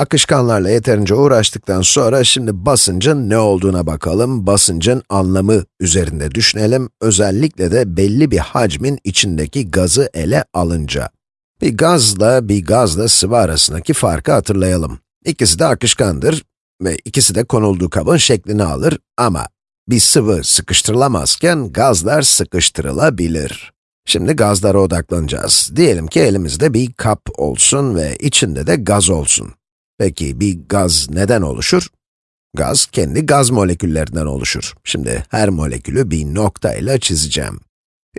Akışkanlarla yeterince uğraştıktan sonra şimdi basıncın ne olduğuna bakalım. Basıncın anlamı üzerinde düşünelim. Özellikle de belli bir hacmin içindeki gazı ele alınca. Bir gazla bir gazla sıvı arasındaki farkı hatırlayalım. İkisi de akışkandır ve ikisi de konulduğu kabın şeklini alır ama bir sıvı sıkıştırılamazken gazlar sıkıştırılabilir. Şimdi gazlara odaklanacağız. Diyelim ki elimizde bir kap olsun ve içinde de gaz olsun. Peki bir gaz neden oluşur? Gaz, kendi gaz moleküllerinden oluşur. Şimdi her molekülü bir nokta ile çizeceğim.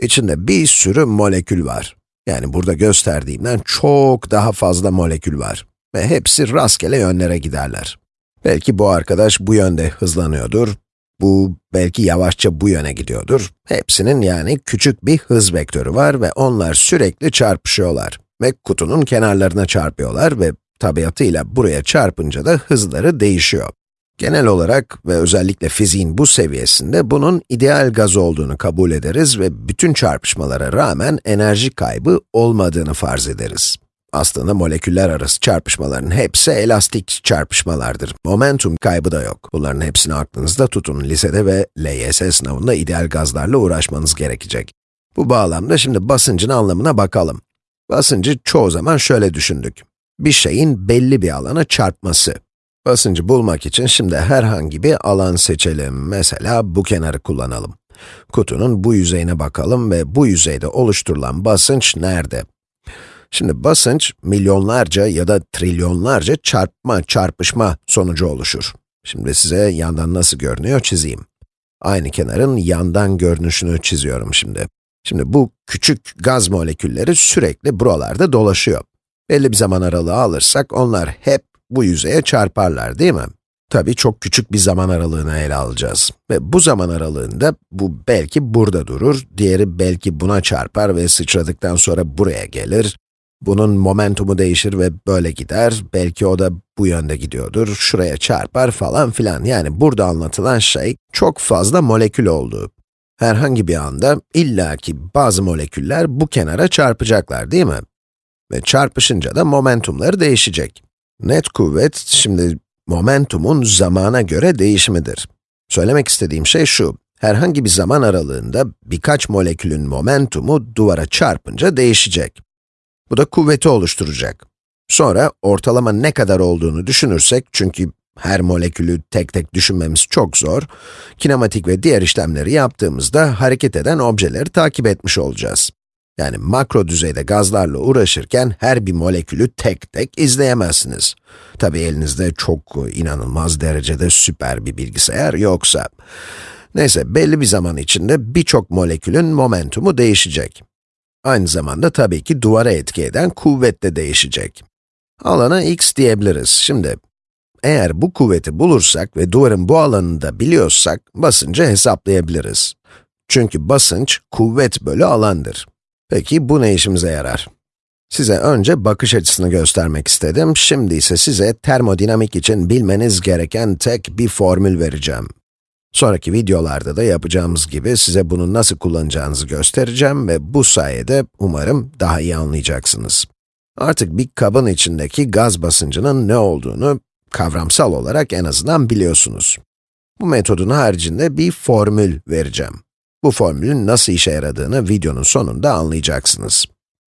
İçinde bir sürü molekül var. Yani burada gösterdiğimden çok daha fazla molekül var. Ve hepsi rastgele yönlere giderler. Belki bu arkadaş bu yönde hızlanıyordur, bu belki yavaşça bu yöne gidiyordur. Hepsinin yani küçük bir hız vektörü var ve onlar sürekli çarpışıyorlar. Ve kutunun kenarlarına çarpıyorlar ve tabiatıyla buraya çarpınca da hızları değişiyor. Genel olarak ve özellikle fiziğin bu seviyesinde bunun ideal gaz olduğunu kabul ederiz ve bütün çarpışmalara rağmen enerji kaybı olmadığını farz ederiz. Aslında moleküller arası çarpışmaların hepsi elastik çarpışmalardır. Momentum kaybı da yok. Bunların hepsini aklınızda tutun. Lisede ve LYS sınavında ideal gazlarla uğraşmanız gerekecek. Bu bağlamda şimdi basıncın anlamına bakalım. Basıncı çoğu zaman şöyle düşündük. Bir şeyin belli bir alana çarpması. Basıncı bulmak için şimdi herhangi bir alan seçelim. Mesela bu kenarı kullanalım. Kutunun bu yüzeyine bakalım ve bu yüzeyde oluşturulan basınç nerede? Şimdi basınç, milyonlarca ya da trilyonlarca çarpma, çarpışma sonucu oluşur. Şimdi size yandan nasıl görünüyor çizeyim. Aynı kenarın yandan görünüşünü çiziyorum şimdi. Şimdi bu küçük gaz molekülleri sürekli buralarda dolaşıyor. Belli bir zaman aralığı alırsak onlar hep bu yüzeye çarparlar değil mi? Tabii çok küçük bir zaman aralığını ele alacağız. Ve bu zaman aralığında bu belki burada durur, diğeri belki buna çarpar ve sıçradıktan sonra buraya gelir. Bunun momentumu değişir ve böyle gider, belki o da bu yönde gidiyordur, şuraya çarpar falan filan. Yani burada anlatılan şey, çok fazla molekül olduğu. Herhangi bir anda illaki bazı moleküller bu kenara çarpacaklar değil mi? Ve çarpışınca da momentumları değişecek. Net kuvvet, şimdi momentumun zamana göre değişimidir. Söylemek istediğim şey şu, herhangi bir zaman aralığında birkaç molekülün momentumu duvara çarpınca değişecek. Bu da kuvveti oluşturacak. Sonra ortalama ne kadar olduğunu düşünürsek, çünkü her molekülü tek tek düşünmemiz çok zor, kinematik ve diğer işlemleri yaptığımızda hareket eden objeleri takip etmiş olacağız. Yani makro düzeyde gazlarla uğraşırken her bir molekülü tek tek izleyemezsiniz. Tabi elinizde çok inanılmaz derecede süper bir bilgisayar yoksa. Neyse, belli bir zaman içinde birçok molekülün momentumu değişecek. Aynı zamanda tabii ki duvara etki eden kuvvet de değişecek. Alana x diyebiliriz. Şimdi, eğer bu kuvveti bulursak ve duvarın bu alanını da biliyorsak, basıncı hesaplayabiliriz. Çünkü basınç, kuvvet bölü alandır. Peki bu ne işimize yarar? Size önce bakış açısını göstermek istedim, şimdi ise size termodinamik için bilmeniz gereken tek bir formül vereceğim. Sonraki videolarda da yapacağımız gibi size bunu nasıl kullanacağınızı göstereceğim ve bu sayede umarım daha iyi anlayacaksınız. Artık bir kabın içindeki gaz basıncının ne olduğunu kavramsal olarak en azından biliyorsunuz. Bu metodun haricinde bir formül vereceğim. Bu formülün nasıl işe yaradığını videonun sonunda anlayacaksınız.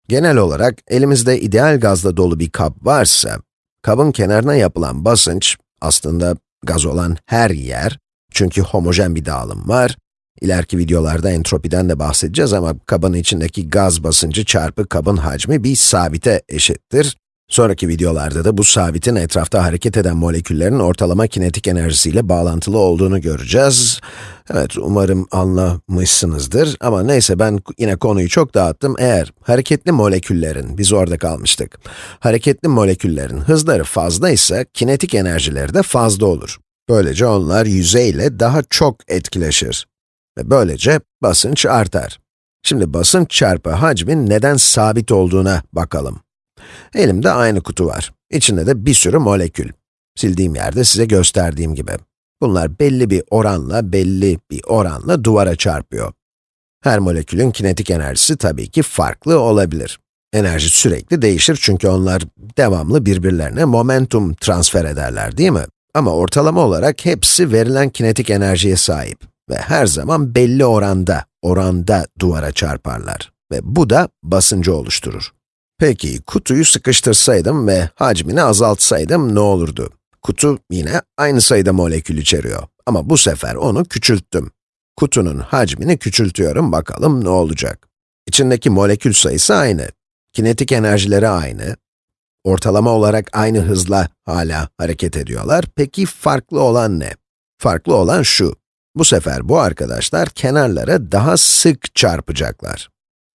Genel olarak elimizde ideal gazla dolu bir kap varsa, kabın kenarına yapılan basınç, aslında gaz olan her yer, çünkü homojen bir dağılım var. İleriki videolarda entropiden de bahsedeceğiz ama kabın içindeki gaz basıncı çarpı kabın hacmi bir sabite eşittir. Sonraki videolarda da bu sabitin etrafta hareket eden moleküllerin ortalama kinetik enerjisiyle bağlantılı olduğunu göreceğiz. Evet, umarım anlamışsınızdır ama neyse ben yine konuyu çok dağıttım. Eğer hareketli moleküllerin, biz orada kalmıştık, hareketli moleküllerin hızları fazla ise kinetik enerjileri de fazla olur. Böylece onlar yüzeyle daha çok etkileşir. Ve böylece basınç artar. Şimdi basınç çarpı hacmin neden sabit olduğuna bakalım. Elimde aynı kutu var. İçinde de bir sürü molekül. Sildiğim yerde size gösterdiğim gibi. Bunlar belli bir oranla, belli bir oranla duvara çarpıyor. Her molekülün kinetik enerjisi tabii ki farklı olabilir. Enerji sürekli değişir çünkü onlar devamlı birbirlerine momentum transfer ederler değil mi? Ama ortalama olarak hepsi verilen kinetik enerjiye sahip ve her zaman belli oranda, oranda duvara çarparlar. Ve bu da basıncı oluşturur. Peki, kutuyu sıkıştırsaydım ve hacmini azaltsaydım ne olurdu? Kutu yine aynı sayıda molekül içeriyor ama bu sefer onu küçülttüm. Kutunun hacmini küçültüyorum, bakalım ne olacak? İçindeki molekül sayısı aynı, kinetik enerjileri aynı, ortalama olarak aynı hızla hala hareket ediyorlar. Peki farklı olan ne? Farklı olan şu, bu sefer bu arkadaşlar kenarlara daha sık çarpacaklar.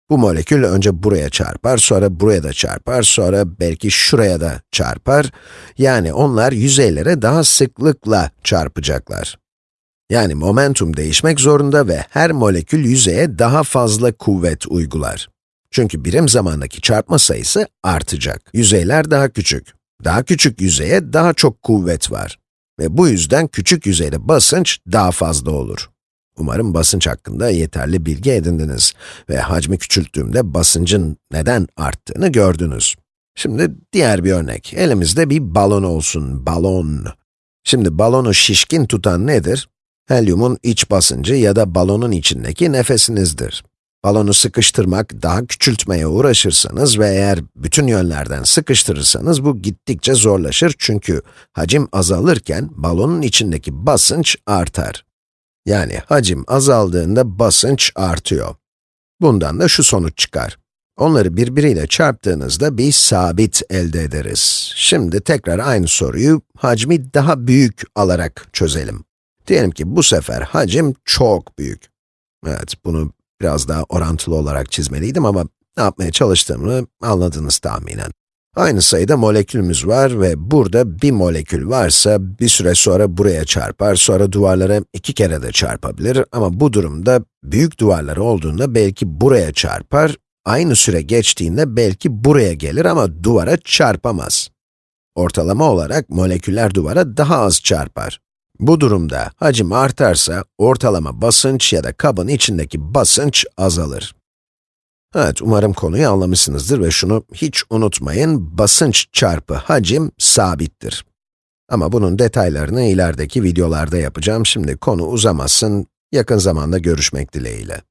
Bu molekül önce buraya çarpar, sonra buraya da çarpar, sonra belki şuraya da çarpar. Yani onlar yüzeylere daha sıklıkla çarpacaklar. Yani momentum değişmek zorunda ve her molekül yüzeye daha fazla kuvvet uygular. Çünkü birim zamandaki çarpma sayısı artacak. Yüzeyler daha küçük. Daha küçük yüzeye daha çok kuvvet var. Ve bu yüzden küçük yüzeyde basınç daha fazla olur. Umarım basınç hakkında yeterli bilgi edindiniz ve hacmi küçülttüğümde basıncın neden arttığını gördünüz. Şimdi diğer bir örnek. Elimizde bir balon olsun, balon. Şimdi balonu şişkin tutan nedir? Helyumun iç basıncı ya da balonun içindeki nefesinizdir. Balonu sıkıştırmak, daha küçültmeye uğraşırsanız ve eğer bütün yönlerden sıkıştırırsanız bu gittikçe zorlaşır çünkü hacim azalırken balonun içindeki basınç artar. Yani hacim azaldığında basınç artıyor. Bundan da şu sonuç çıkar. Onları birbiriyle çarptığınızda bir sabit elde ederiz. Şimdi tekrar aynı soruyu hacmi daha büyük alarak çözelim. Diyelim ki bu sefer hacim çok büyük. Evet, bunu biraz daha orantılı olarak çizmeliydim ama ne yapmaya çalıştığımı anladınız tahminen. Aynı sayıda molekülümüz var ve burada bir molekül varsa bir süre sonra buraya çarpar, sonra duvarlara iki kere de çarpabilir ama bu durumda büyük duvarlar olduğunda belki buraya çarpar, aynı süre geçtiğinde belki buraya gelir ama duvara çarpamaz. Ortalama olarak moleküller duvara daha az çarpar. Bu durumda hacim artarsa ortalama basınç ya da kabın içindeki basınç azalır. Evet, umarım konuyu anlamışsınızdır ve şunu hiç unutmayın, basınç çarpı hacim sabittir. Ama bunun detaylarını ilerideki videolarda yapacağım. Şimdi konu uzamasın, yakın zamanda görüşmek dileğiyle.